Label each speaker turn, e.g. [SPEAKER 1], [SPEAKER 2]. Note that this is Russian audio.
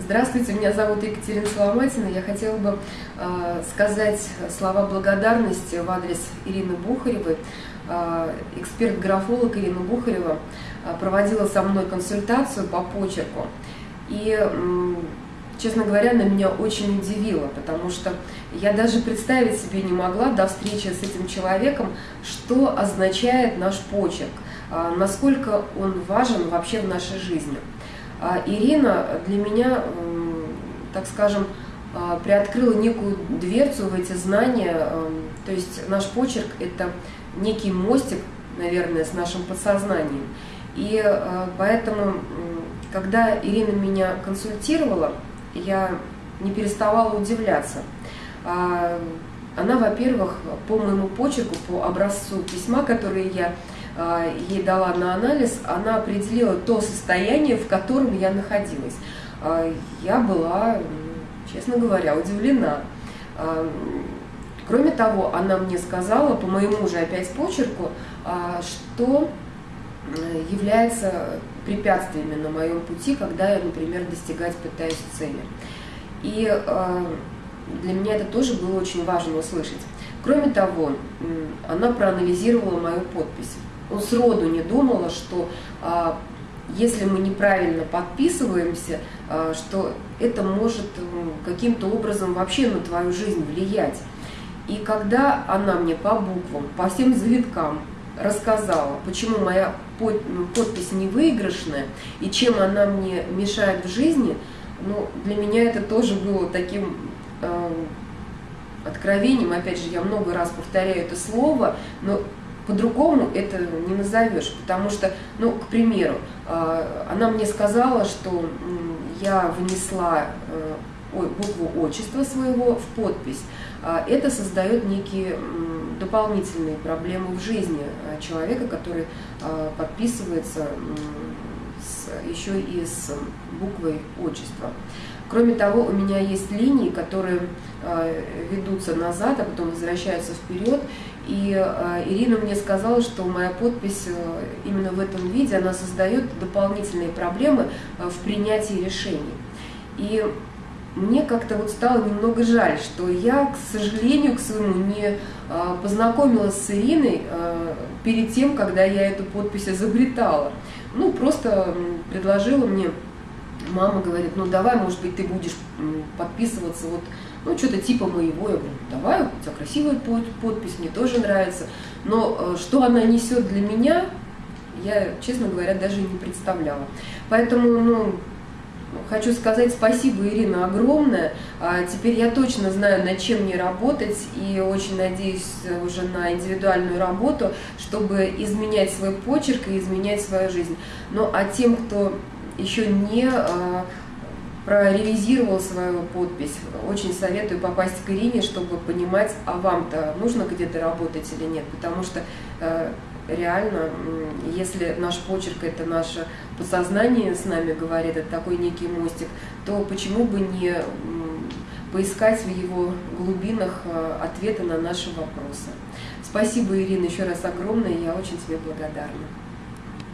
[SPEAKER 1] Здравствуйте, меня зовут Екатерина Соломатина. Я хотела бы э, сказать слова благодарности в адрес Ирины Бухаревой. Э, Эксперт-графолог Ирина Бухарева э, проводила со мной консультацию по почерку. И, э, честно говоря, она меня очень удивила, потому что я даже представить себе не могла до встречи с этим человеком, что означает наш почерк, э, насколько он важен вообще в нашей жизни. А Ирина для меня, так скажем, а, приоткрыла некую дверцу в эти знания. То есть наш почерк – это некий мостик, наверное, с нашим подсознанием. И а, поэтому, когда Ирина меня консультировала, я не переставала удивляться. Она, во-первых, по моему почерку, по образцу письма, который я ей дала на анализ, она определила то состояние, в котором я находилась. А, я была, честно говоря, удивлена. А, кроме того, она мне сказала, по моему же опять почерку, что является препятствиями на моем пути, когда я, например, достигать пытаюсь цели. И для меня это тоже было очень важно услышать. Кроме того, она проанализировала мою подпись ну, сроду не думала, что а, если мы неправильно подписываемся, а, что это может каким-то образом вообще на твою жизнь влиять. И когда она мне по буквам, по всем завиткам рассказала, почему моя подпись не выигрышная и чем она мне мешает в жизни, ну, для меня это тоже было таким э, откровением. Опять же, я много раз повторяю это слово, но по-другому это не назовешь, потому что, ну, к примеру, а, она мне сказала, что я внесла э, букву отчества своего в подпись. А, это создает некие дополнительные проблемы в жизни а, человека, который подписывается еще и с буквой отчества. Кроме того, у меня есть линии, которые э, ведутся назад, а потом возвращаются вперед. И э, Ирина мне сказала, что моя подпись э, именно в этом виде, она создает дополнительные проблемы в принятии решений. И мне как-то вот стало немного жаль, что я, к сожалению, к своему, не познакомилась с Ириной перед тем, когда я эту подпись изобретала. Ну, просто предложила мне мама говорит, ну давай, может быть, ты будешь подписываться вот, ну что-то типа моего. Я говорю, давай, у тебя красивая подпись, мне тоже нравится. Но э, что она несет для меня, я, честно говоря, даже не представляла. Поэтому, ну, Хочу сказать спасибо, Ирина, огромное. А теперь я точно знаю, над чем мне работать, и очень надеюсь уже на индивидуальную работу, чтобы изменять свой почерк и изменять свою жизнь. Ну а тем, кто еще не а, проревизировал свою подпись. Очень советую попасть к Ирине, чтобы понимать, а вам-то нужно где-то работать или нет, потому что э, реально, если наш почерк это наше подсознание с нами говорит, это такой некий мостик, то почему бы не поискать в его глубинах э, ответы на наши вопросы. Спасибо, Ирина, еще раз огромное, я очень тебе благодарна.